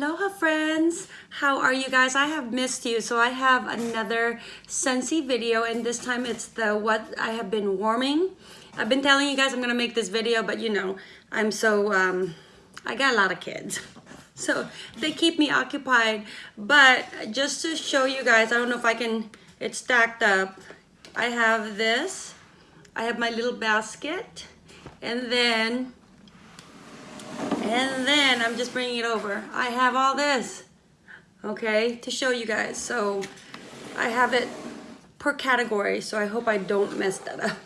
Aloha friends! How are you guys? I have missed you. So I have another Scentsy video and this time it's the what I have been warming. I've been telling you guys I'm gonna make this video, but you know, I'm so, um, I got a lot of kids. So they keep me occupied. But just to show you guys, I don't know if I can, it's stacked up. I have this, I have my little basket, and then and then I'm just bringing it over. I have all this, okay, to show you guys. So I have it per category, so I hope I don't mess that up.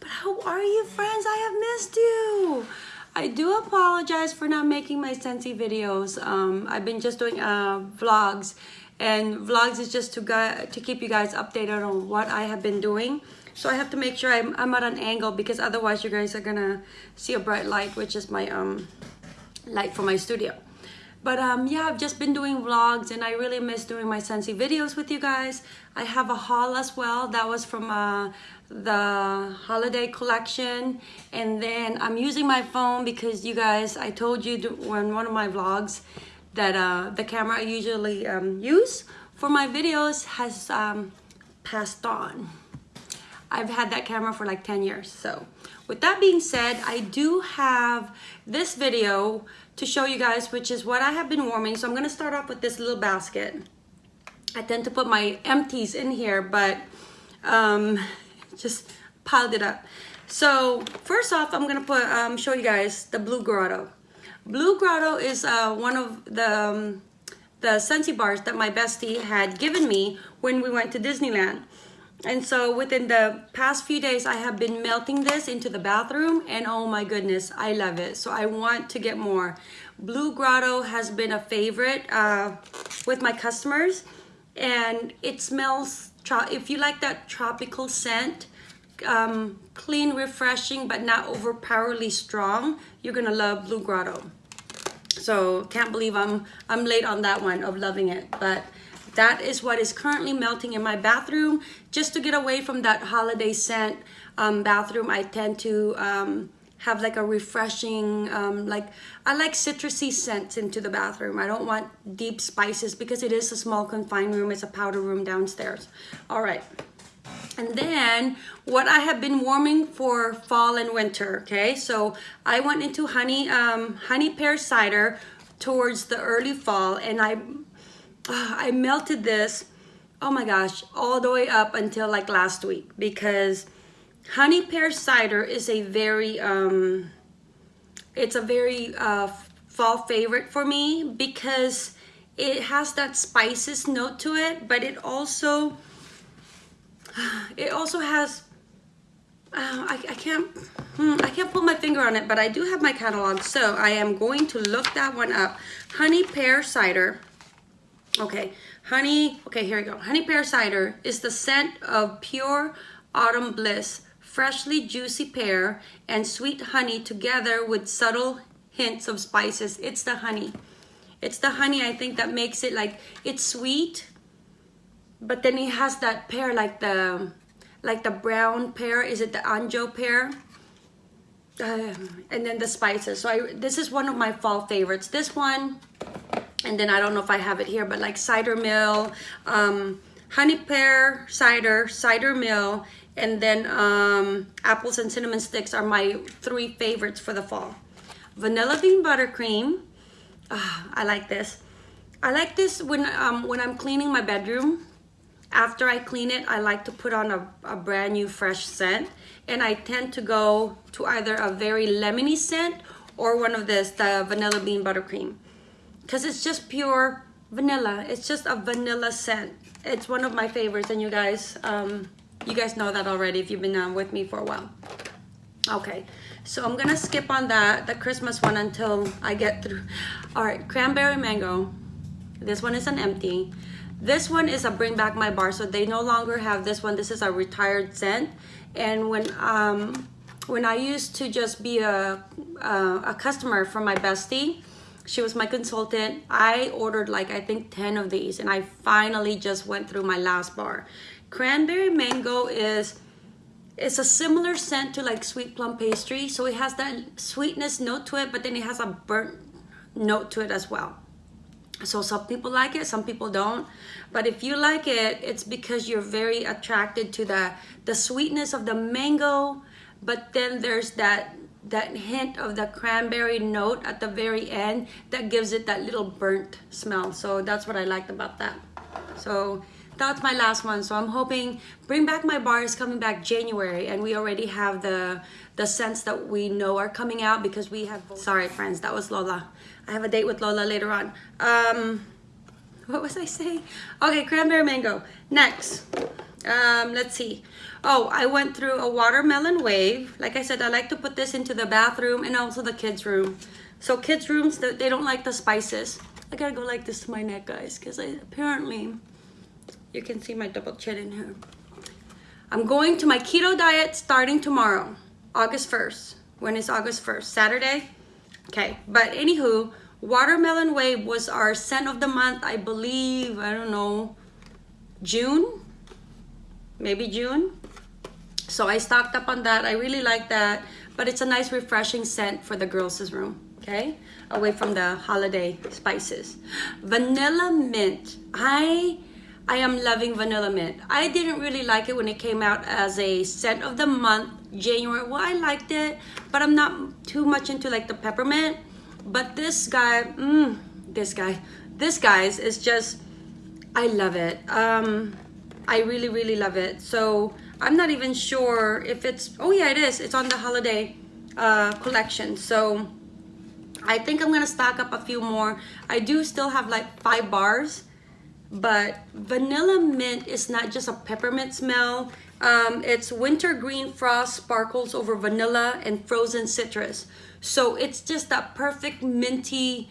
But how are you friends? I have missed you. I do apologize for not making my Scentsy videos. Um, I've been just doing uh, vlogs and vlogs is just to, to keep you guys updated on what I have been doing. So I have to make sure I'm, I'm at an angle because otherwise you guys are gonna see a bright light, which is my um, light for my studio. But um, yeah, I've just been doing vlogs and I really miss doing my Scentsy videos with you guys. I have a haul as well. That was from uh, the holiday collection. And then I'm using my phone because you guys, I told you in one of my vlogs that uh, the camera I usually um, use for my videos has um, passed on. I've had that camera for like 10 years. So with that being said, I do have this video to show you guys, which is what I have been warming. So I'm gonna start off with this little basket. I tend to put my empties in here, but um, just piled it up. So first off, I'm gonna put um, show you guys the Blue Grotto. Blue Grotto is uh, one of the um, the Scentsy bars that my bestie had given me when we went to Disneyland. And so within the past few days, I have been melting this into the bathroom and oh my goodness, I love it. So I want to get more. Blue Grotto has been a favorite uh, with my customers and it smells, if you like that tropical scent, um, clean, refreshing, but not overpowerly strong, you're gonna love Blue Grotto. So can't believe I'm, I'm late on that one of loving it, but that is what is currently melting in my bathroom. Just to get away from that holiday scent um, bathroom, I tend to um, have like a refreshing, um, like I like citrusy scents into the bathroom. I don't want deep spices because it is a small confined room. It's a powder room downstairs. All right. And then what I have been warming for fall and winter, okay? So I went into honey, um, honey pear cider towards the early fall and I I melted this, oh my gosh, all the way up until like last week because honey pear cider is a very, um, it's a very uh, fall favorite for me because it has that spices note to it, but it also, it also has, uh, I, I can't, hmm, I can't put my finger on it, but I do have my catalog. So I am going to look that one up. Honey pear cider. Okay, honey, okay, here we go. Honey pear cider is the scent of pure autumn bliss, freshly juicy pear and sweet honey together with subtle hints of spices. It's the honey. It's the honey, I think, that makes it like, it's sweet, but then it has that pear, like the, like the brown pear. Is it the Anjou pear? Um, and then the spices. So I, this is one of my fall favorites. This one, and then I don't know if I have it here, but like cider mill, um, honey pear cider, cider mill, and then um, apples and cinnamon sticks are my three favorites for the fall. Vanilla bean buttercream, uh, I like this. I like this when, um, when I'm cleaning my bedroom. After I clean it, I like to put on a, a brand new fresh scent. And I tend to go to either a very lemony scent or one of this, the vanilla bean buttercream because it's just pure vanilla. It's just a vanilla scent. It's one of my favorites and you guys, um, you guys know that already if you've been um, with me for a while. Okay, so I'm gonna skip on that, the Christmas one until I get through. All right, cranberry mango. This one is an empty. This one is a bring back my bar, so they no longer have this one. This is a retired scent. And when um, when I used to just be a, a, a customer for my bestie, she was my consultant. I ordered like, I think 10 of these and I finally just went through my last bar. Cranberry mango is, it's a similar scent to like sweet plum pastry. So it has that sweetness note to it, but then it has a burnt note to it as well. So some people like it, some people don't. But if you like it, it's because you're very attracted to the, the sweetness of the mango, but then there's that that hint of the cranberry note at the very end that gives it that little burnt smell. So that's what I liked about that. So that's my last one. So I'm hoping Bring Back My Bar is coming back January and we already have the the scents that we know are coming out because we have, sorry friends, that was Lola. I have a date with Lola later on. Um, what was I saying? Okay, cranberry mango. Next, um, let's see. Oh, I went through a watermelon wave. Like I said, I like to put this into the bathroom and also the kids' room. So kids' rooms, they don't like the spices. I gotta go like this to my neck, guys, because apparently you can see my double chin in here. I'm going to my keto diet starting tomorrow, August 1st. When is August 1st? Saturday? Okay, but anywho, Watermelon Wave was our scent of the month, I believe, I don't know, June? Maybe June? So I stocked up on that. I really like that, but it's a nice refreshing scent for the girls' room, okay? Away from the holiday spices. Vanilla Mint. I I am loving Vanilla Mint. I didn't really like it when it came out as a scent of the month, January. Well, I liked it, but I'm not too much into like the peppermint. But this guy, mm, this guy, this guy's is just, I love it. Um, I really, really love it. So I'm not even sure if it's, oh yeah, it is. It's on the holiday uh, collection. So I think I'm gonna stock up a few more. I do still have like five bars but vanilla mint is not just a peppermint smell um, it's winter green frost sparkles over vanilla and frozen citrus so it's just that perfect minty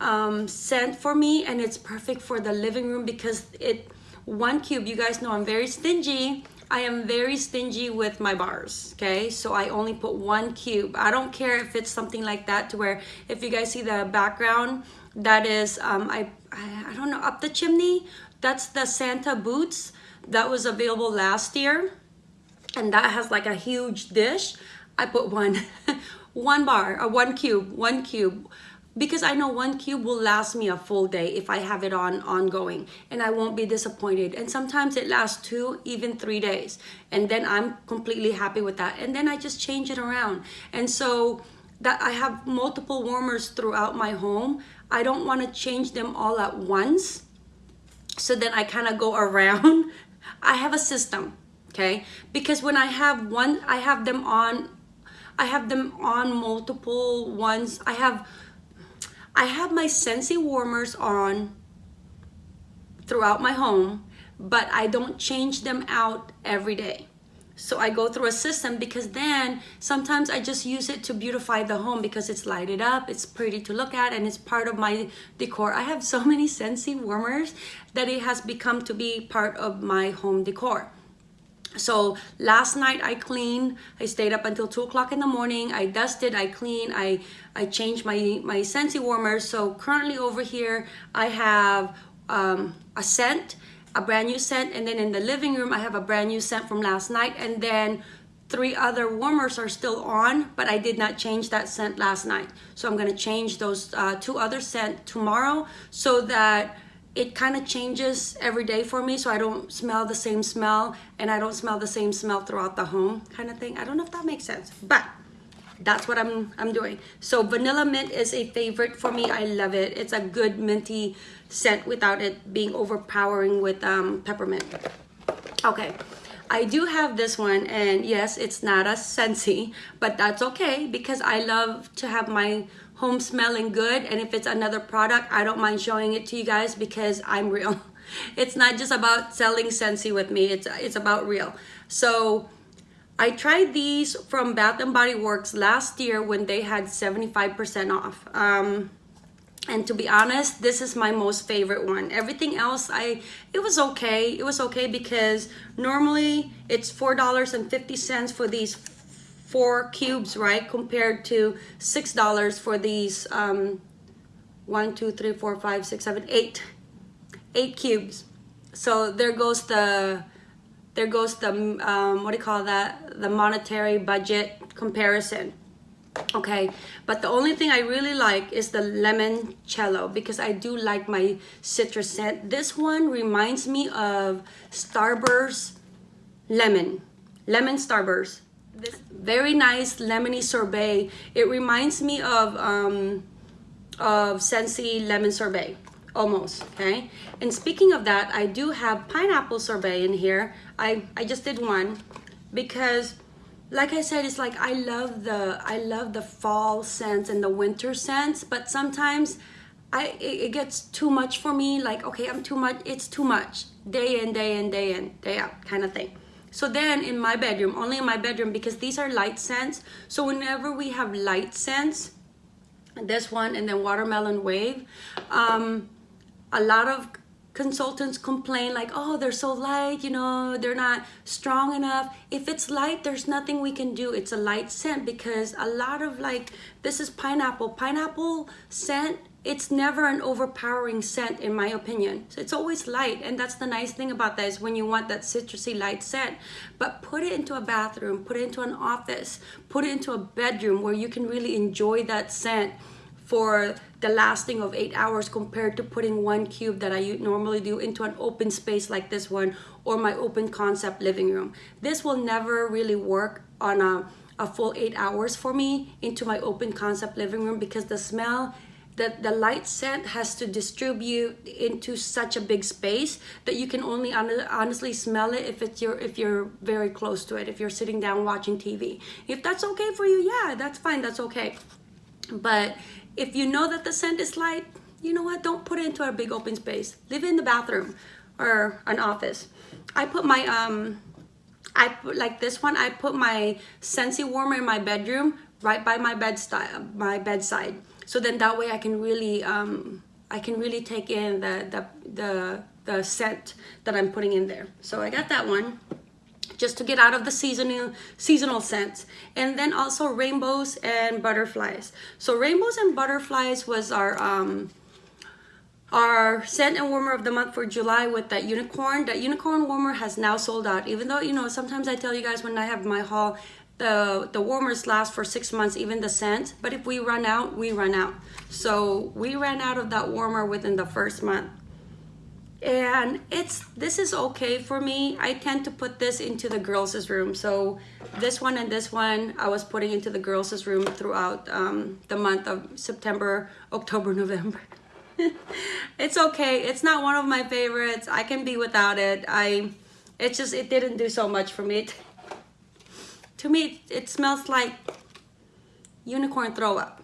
um, scent for me and it's perfect for the living room because it one cube you guys know I'm very stingy I am very stingy with my bars, okay? So I only put one cube. I don't care if it's something like that to where if you guys see the background, that is, um, I, I, I don't know, up the chimney. That's the Santa Boots that was available last year. And that has like a huge dish. I put one, one bar, or one cube, one cube because I know one cube will last me a full day if I have it on ongoing and I won't be disappointed. And sometimes it lasts two, even three days. And then I'm completely happy with that. And then I just change it around. And so that I have multiple warmers throughout my home. I don't want to change them all at once. So then I kind of go around. I have a system, okay? Because when I have one, I have them on, I have them on multiple ones. I have, I have my Scentsy warmers on throughout my home, but I don't change them out every day. So I go through a system because then sometimes I just use it to beautify the home because it's lighted up, it's pretty to look at, and it's part of my decor. I have so many Scentsy warmers that it has become to be part of my home decor. So last night I cleaned, I stayed up until two o'clock in the morning. I dusted, I cleaned, I, I changed my, my Scentsy warmers. So currently over here, I have um, a scent a brand new scent and then in the living room I have a brand new scent from last night and then three other warmers are still on but I did not change that scent last night so I'm gonna change those uh, two other scent tomorrow so that it kind of changes every day for me so I don't smell the same smell and I don't smell the same smell throughout the home kind of thing. I don't know if that makes sense but that's what I'm I'm doing. So vanilla mint is a favorite for me. I love it. It's a good minty scent without it being overpowering with um, peppermint. Okay. I do have this one and yes it's not a Scentsy but that's okay because I love to have my home smelling good and if it's another product I don't mind showing it to you guys because I'm real it's not just about selling Scentsy with me it's it's about real so I tried these from Bath & Body Works last year when they had 75% off. Um, and to be honest, this is my most favorite one. Everything else, I it was okay. It was okay because normally it's $4.50 for these four cubes, right? Compared to $6 for these um, one, two, three, four, five, six, seven, eight, eight cubes. So there goes the there goes the um, what do you call that the monetary budget comparison okay but the only thing i really like is the lemon cello because i do like my citrus scent this one reminds me of starburst lemon lemon starburst this very nice lemony sorbet it reminds me of um of Scentsy lemon sorbet almost okay and speaking of that i do have pineapple sorbet in here i i just did one because like I said, it's like I love the I love the fall scents and the winter scents, but sometimes I it, it, gets too much for me. Like okay, I'm too much. It's too much day in, day in, day in, day out kind of thing. So then in my bedroom, only in my bedroom because these are light scents. So whenever we have light scents, this one and then watermelon wave, um, a lot of consultants complain like, oh, they're so light, you know, they're not strong enough. If it's light, there's nothing we can do. It's a light scent because a lot of like, this is pineapple. Pineapple scent, it's never an overpowering scent in my opinion. So it's always light. And that's the nice thing about that is when you want that citrusy light scent, but put it into a bathroom, put it into an office, put it into a bedroom where you can really enjoy that scent for the lasting of eight hours compared to putting one cube that I normally do into an open space like this one or my open concept living room. This will never really work on a, a full eight hours for me into my open concept living room because the smell the, the light scent has to distribute into such a big space that you can only honestly smell it if it's your if you're very close to it if you're sitting down watching TV if that's okay for you yeah that's fine that's okay but if you know that the scent is light, you know what? Don't put it into a big open space. Leave it in the bathroom or an office. I put my, um, I put like this one, I put my Scentsy warmer in my bedroom right by my bedside, my bedside. So then that way I can really, um, I can really take in the, the, the, the scent that I'm putting in there. So I got that one just to get out of the seasonal seasonal scents and then also rainbows and butterflies. So rainbows and butterflies was our um our scent and warmer of the month for July with that unicorn. That unicorn warmer has now sold out. Even though you know sometimes I tell you guys when I have my haul the the warmers last for six months even the scent. But if we run out we run out. So we ran out of that warmer within the first month. And it's this is okay for me. I tend to put this into the girls' room. So this one and this one i was putting into the girls' room throughout um, the month of september october november. It's okay. It's not one of my favorites. I can be without it. I it just it didn't do so much for me to me it smells like unicorn throw up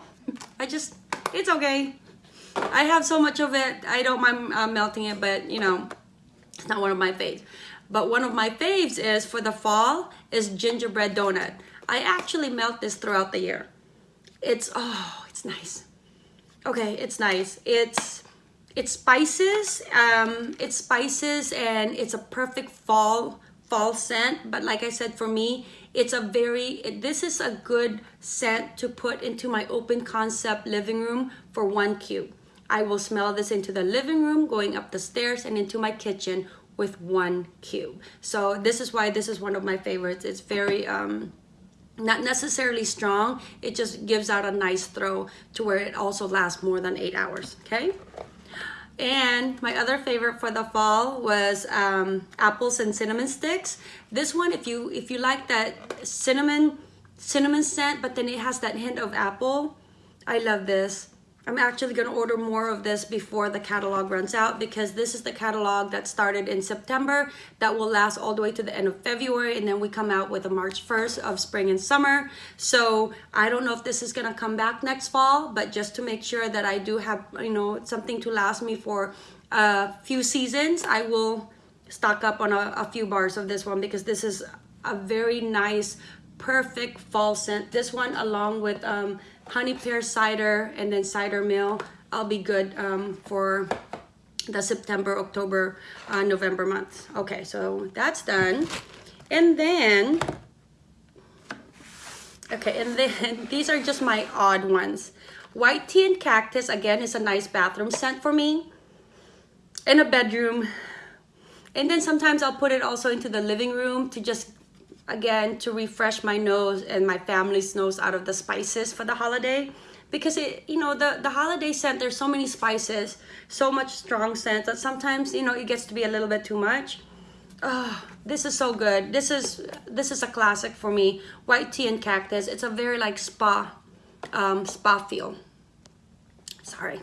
i just it's okay I have so much of it. I don't mind uh, melting it, but you know, it's not one of my faves. But one of my faves is for the fall is gingerbread donut. I actually melt this throughout the year. It's, oh, it's nice. Okay, it's nice. It's, it's spices, um, it's spices and it's a perfect fall, fall scent. But like I said, for me, it's a very, this is a good scent to put into my open concept living room for one cube. I will smell this into the living room, going up the stairs and into my kitchen with one cube. So this is why this is one of my favorites. It's very, um, not necessarily strong. It just gives out a nice throw to where it also lasts more than eight hours, okay? And my other favorite for the fall was um, apples and cinnamon sticks. This one, if you if you like that cinnamon cinnamon scent, but then it has that hint of apple, I love this. I'm actually going to order more of this before the catalog runs out because this is the catalog that started in September that will last all the way to the end of February and then we come out with a March 1st of spring and summer. So I don't know if this is going to come back next fall, but just to make sure that I do have, you know, something to last me for a few seasons, I will stock up on a, a few bars of this one because this is a very nice, perfect fall scent. This one along with um, honey pear cider and then cider mill. I'll be good um, for the september october uh, november month. Okay so that's done. And then okay and then these are just my odd ones. White tea and cactus again is a nice bathroom scent for me. In a bedroom. And then sometimes i'll put it also into the living room to just again to refresh my nose and my family's nose out of the spices for the holiday. Because it you know the the holiday scent there's so many spices so much strong scent that sometimes you know it gets to be a little bit too much. Oh this is so good. This is this is a classic for me. White tea and cactus it's a very like spa um, spa feel. Sorry.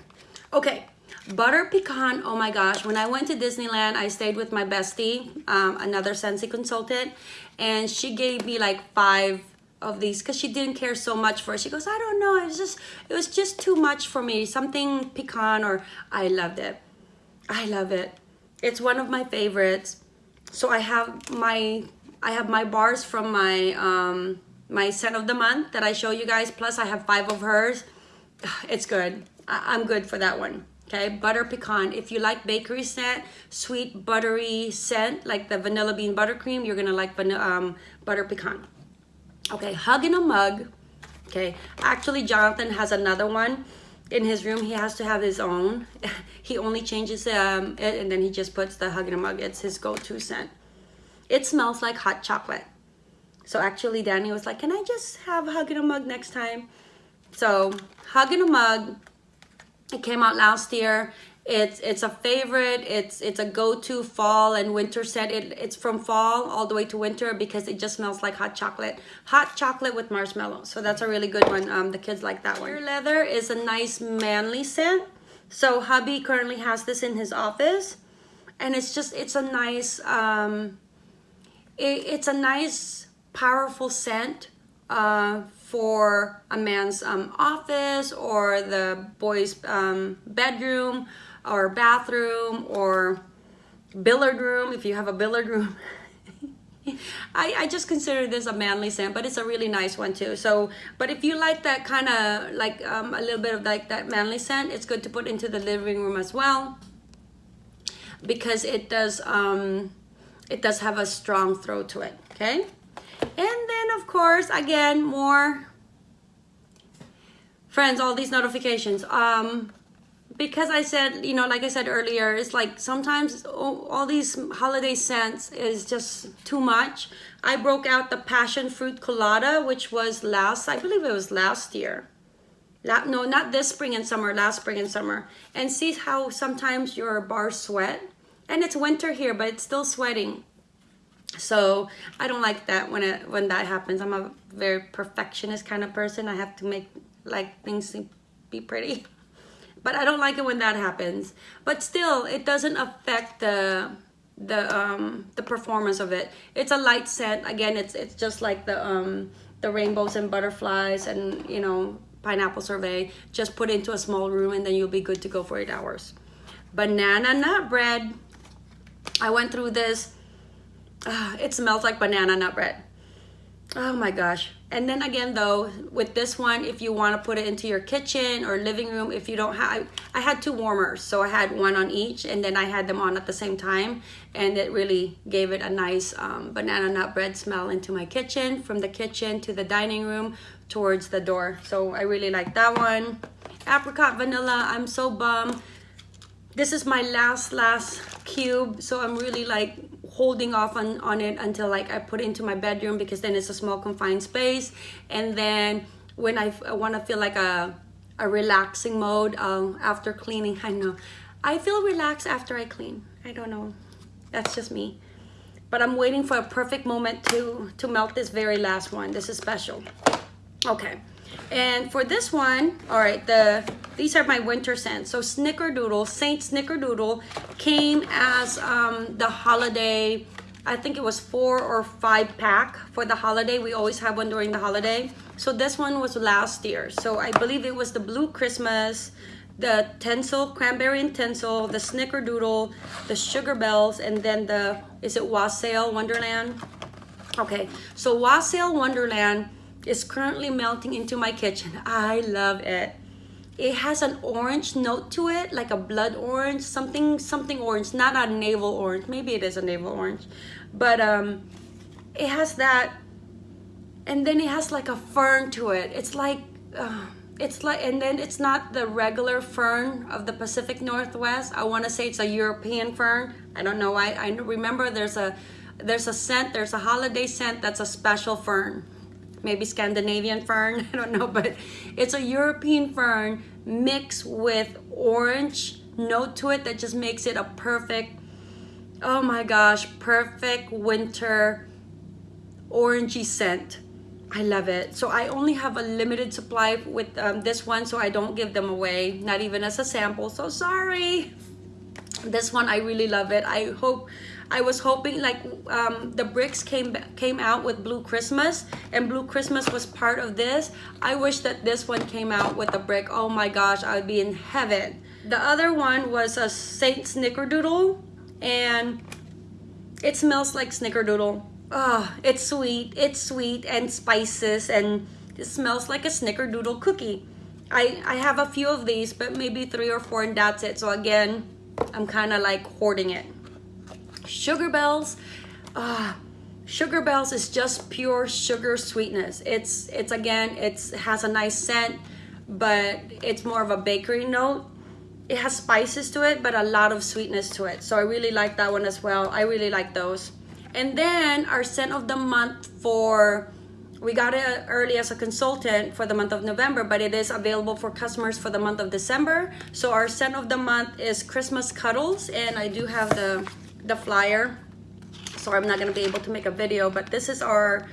Okay butter pecan oh my gosh. When i went to disneyland i stayed with my bestie um, another Scentsy consultant and she gave me like five of these because she didn't care so much for it. She goes i don't know. It was just it was just too much for me. Something pecan or i loved it. I love it. It's one of my favorites. So i have my i have my bars from my um my scent of the month that i show you guys plus i have five of hers. It's good. I, i'm good for that one okay? Butter pecan. If you like bakery scent sweet buttery scent like the vanilla bean buttercream you're gonna like um, butter pecan. Okay hug in a mug okay? Actually jonathan has another one in his room. He has to have his own. He only changes um, it and then he just puts the hug in a mug. It's his go-to scent. It smells like hot chocolate. So actually danny was like can i just have hug in a mug next time? So hug in a mug it came out last year. It's it's a favorite. It's it's a go-to fall and winter set. It, it's from fall all the way to winter because it just smells like hot chocolate. Hot chocolate with marshmallow. So that's a really good one. Um, the kids like that one. Leather is a nice manly scent. So hubby currently has this in his office, and it's just it's a nice um, it, it's a nice powerful scent uh, for a man's um, office or the boy's um, bedroom or bathroom or billiard room if you have a billiard room. I, I just consider this a manly scent but it's a really nice one too. So but if you like that kind of like um, a little bit of like that manly scent it's good to put into the living room as well because it does um it does have a strong throw to it okay and then of course again more friends all these notifications. Um because I said you know like I said earlier it's like sometimes all, these holiday scents is just too much. I broke out the passion fruit colada which was last I believe it was last year. No not this spring and summer last spring and summer. And see how sometimes your bars sweat. And it's winter here but it's still sweating so I don't like that when it when that happens. I'm a very perfectionist kind of person. I have to make like things be pretty. But I don't like it when that happens. But still it doesn't affect the the um the performance of it. It's a light scent. Again it's it's just like the um the rainbows and butterflies and you know pineapple sorbet. Just put into a small room and then you'll be good to go for eight hours. Banana nut bread. I went through this uh, it smells like banana nut bread. Oh my gosh. And then again though with this one if you want to put it into your kitchen or living room if you don't have I, I, had two warmers so I had one on each and then I had them on at the same time and it really gave it a nice um, banana nut bread smell into my kitchen from the kitchen to the dining room towards the door. So I really like that one. Apricot vanilla I'm so bummed. This is my last last cube so I'm really like holding off on, on it until like I put it into my bedroom because then it's a small confined space. And then when I, I want to feel like a, a relaxing mode um, after cleaning, I know. I feel relaxed after I clean. I don't know. That's just me. But I'm waiting for a perfect moment to, to melt this very last one. This is special. Okay. And for this one, all right, the these are my winter scents. So Snickerdoodle, Saint Snickerdoodle came as um, the holiday, I think it was four or five pack for the holiday. We always have one during the holiday. So this one was last year. So I believe it was the Blue Christmas, the tinsel, cranberry and tinsel, the Snickerdoodle, the Sugar Bells, and then the, is it Wassail Wonderland? Okay, so Wassail Wonderland is currently melting into my kitchen. I love it. It has an orange note to it, like a blood orange, something something orange, not a navel orange. Maybe it is a navel orange, but um, it has that, and then it has like a fern to it. It's like. Uh, it's like and then it's not the regular fern of the Pacific Northwest I want to say it's a European fern I don't know I, I remember there's a there's a scent, there's a holiday scent that's a special fern. Maybe Scandinavian fern, I don't know, but it's a European fern mixed with orange note to it that just makes it a perfect, oh my gosh, perfect winter orangey scent. I love it. So I only have a limited supply with um, this one, so I don't give them away, not even as a sample. So sorry. This one, I really love it. I hope, I was hoping like um, the bricks came came out with Blue Christmas and Blue Christmas was part of this. I wish that this one came out with a brick. Oh my gosh, I would be in heaven. The other one was a Saint Snickerdoodle and it smells like Snickerdoodle Oh, it's sweet. It's sweet and spices and it smells like a snickerdoodle cookie. I, I have a few of these, but maybe three or four and that's it. So again, I'm kind of like hoarding it. Sugar Bells. Ah, Sugar Bells is just pure sugar sweetness. It's, it's again, it's, it has a nice scent, but it's more of a bakery note. It has spices to it, but a lot of sweetness to it. So I really like that one as well. I really like those. And then our scent of the month for, we got it early as a consultant for the month of November, but it is available for customers for the month of December. So our scent of the month is Christmas Cuddles, and I do have the, the flyer. So I'm not gonna be able to make a video, but this is our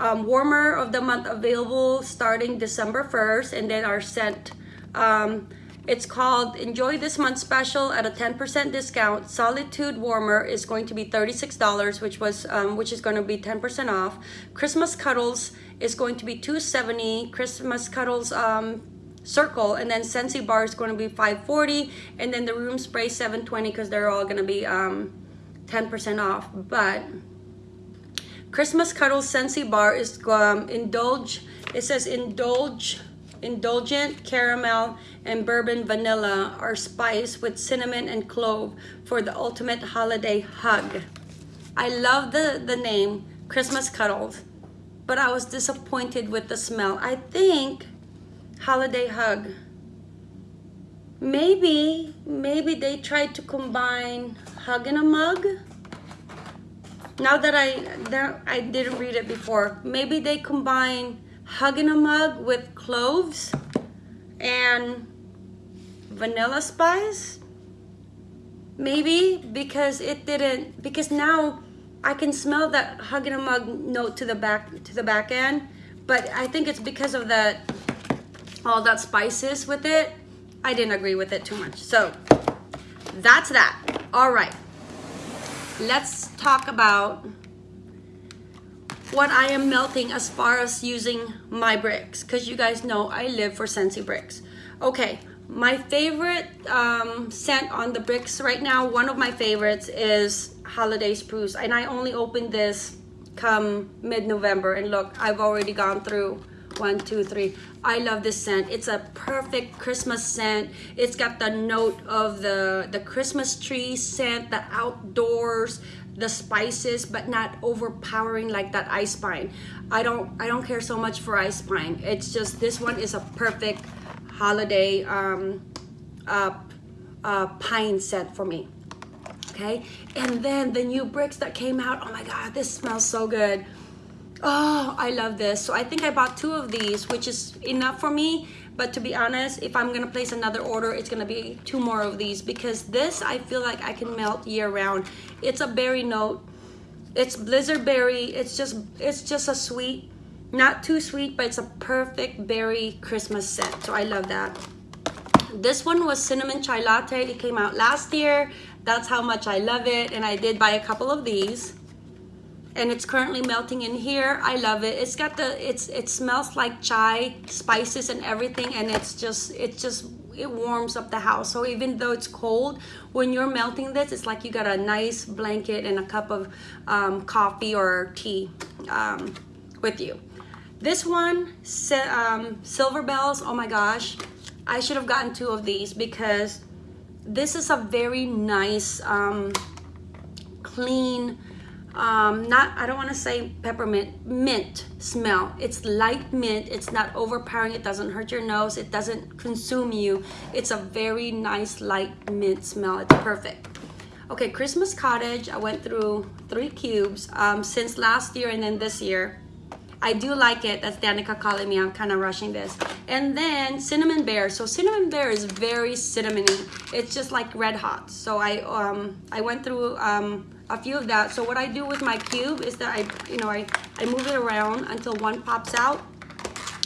um, warmer of the month available starting December 1st, and then our scent um, it's called Enjoy This Month Special at a 10% discount. Solitude Warmer is going to be $36, which was um, which is going to be 10% off. Christmas Cuddles is going to be 270. Christmas Cuddles um, Circle and then Scentsy Bar is going to be 540, and then the Room Spray 720 because they're all going to be 10% um, off. But Christmas Cuddles Scentsy Bar is um, indulge. It says indulge indulgent caramel and bourbon vanilla are spiced with cinnamon and clove for the ultimate holiday hug. I love the, the name, Christmas Cuddles, but I was disappointed with the smell. I think holiday hug. Maybe, maybe they tried to combine hug in a mug. Now that I, that I didn't read it before, maybe they combine hug in a mug with cloves and vanilla spice? Maybe because it didn't because now I can smell that hug in a mug note to the back to the back end but I think it's because of that all that spices with it. I didn't agree with it too much. So that's that all right let's talk about what I am melting as far as using my bricks because you guys know I live for Scentsy bricks. Okay, my favorite um, scent on the bricks right now, one of my favorites is Holiday Spruce and I only opened this come mid-November and look, I've already gone through one, two, three. I love this scent. It's a perfect Christmas scent. It's got the note of the, the Christmas tree scent, the outdoors, the spices but not overpowering like that ice pine i don't i don't care so much for ice pine it's just this one is a perfect holiday um uh, uh pine scent for me okay and then the new bricks that came out oh my god this smells so good oh i love this so i think i bought two of these which is enough for me but to be honest, if I'm gonna place another order, it's gonna be two more of these because this, I feel like I can melt year round. It's a berry note. It's blizzard berry. It's just, it's just a sweet, not too sweet, but it's a perfect berry Christmas scent. So I love that. This one was cinnamon chai latte. It came out last year. That's how much I love it. And I did buy a couple of these and it's currently melting in here. I love it. It's got the it's it smells like chai spices and everything and it's just it just it warms up the house. So even though it's cold when you're melting this it's like you got a nice blanket and a cup of um, coffee or tea um, with you. This one um, silver bells oh my gosh i should have gotten two of these because this is a very nice um, clean um, not, I don't want to say peppermint, mint smell. It's light mint. It's not overpowering. It doesn't hurt your nose. It doesn't consume you. It's a very nice light mint smell. It's perfect. Okay, Christmas Cottage, I went through three cubes um, since last year and then this year. I do like it. That's Danica calling me. I'm kind of rushing this. And then Cinnamon Bear. So Cinnamon Bear is very cinnamony. It's just like red hot. So I um I went through um a few of that. So what I do with my cube is that I you know I I move it around until one pops out,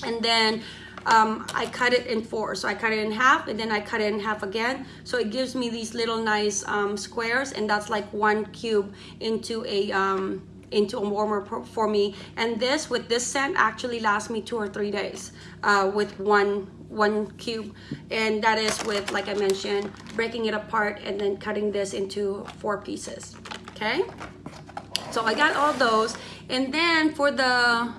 and then um, I cut it in four. So I cut it in half and then I cut it in half again. So it gives me these little nice um, squares and that's like one cube into a um, into a warmer for me and this with this scent actually lasts me two or three days uh, with one one cube and that is with like I mentioned breaking it apart and then cutting this into four pieces okay? So I got all those. And then for the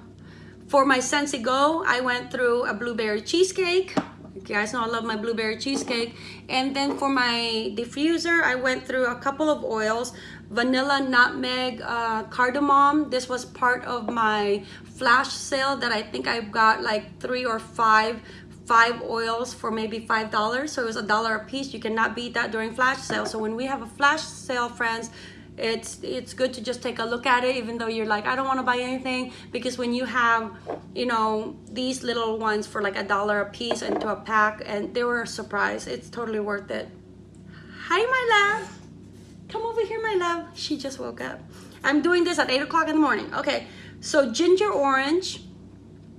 for my Scentsy Go I went through a blueberry cheesecake. You guys know I love my blueberry cheesecake. And then for my diffuser I went through a couple of oils. Vanilla nutmeg uh, cardamom. This was part of my flash sale that I think I've got like three or five five oils for maybe five dollars. So it was a dollar a piece. You cannot beat that during flash sale. So when we have a flash sale friends it's it's good to just take a look at it even though you're like I don't want to buy anything because when you have you know these little ones for like a dollar a piece into a pack and they were a surprise it's totally worth it hi my love Come over here, my love. She just woke up. I'm doing this at 8 o'clock in the morning. Okay, so ginger orange.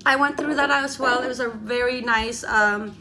I went through that as well. It was a very nice um,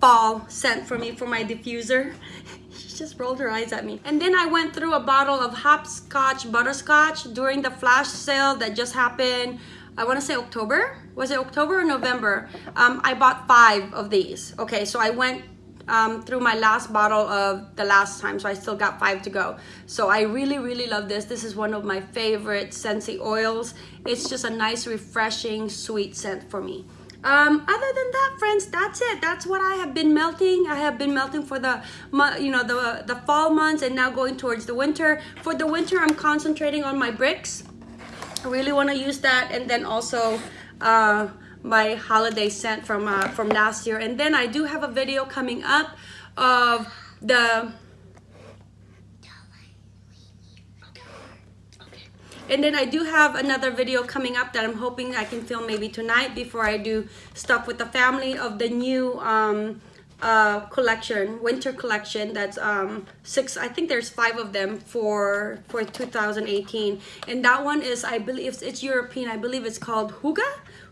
fall scent for me for my diffuser. just rolled her eyes at me. And then I went through a bottle of hopscotch butterscotch during the flash sale that just happened. I want to say October. Was it October or November? Um, I bought five of these. Okay, so I went um, through my last bottle of the last time so I still got five to go so I really really love this this is one of my favorite Scentsy oils it's just a nice refreshing sweet scent for me um, other than that friends that's it. That's what I have been melting. I have been melting for the you know the the fall months and now going towards the winter. For the winter I'm concentrating on my bricks. I really want to use that and then also uh, my holiday scent from uh, from last year. And then I do have a video coming up of the and then I do have another video coming up that I'm hoping I can film maybe tonight before I do stuff with the family of the new um, uh, collection, winter collection. That's um, six. I think there's five of them for for 2018, and that one is I believe it's, it's European. I believe it's called Hygge.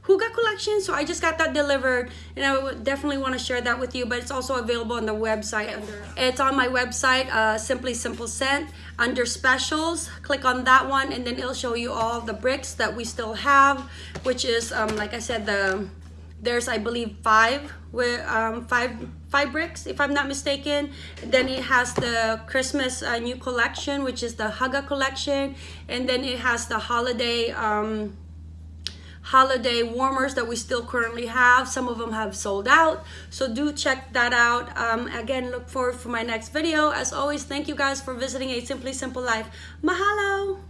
Hygge collection. So I just got that delivered and I would definitely want to share that with you. But it's also available on the website. Under, it's on my website, uh, Simply Simple Scent. Under specials, click on that one and then it'll show you all the bricks that we still have, which is, um, like I said, the there's I believe five with um, five five bricks if I'm not mistaken then it has the Christmas uh, new collection which is the Hygge collection and then it has the holiday um, holiday warmers that we still currently have. Some of them have sold out. So do check that out. Um, again look forward for my next video. As always thank you guys for visiting a simply simple life. Mahalo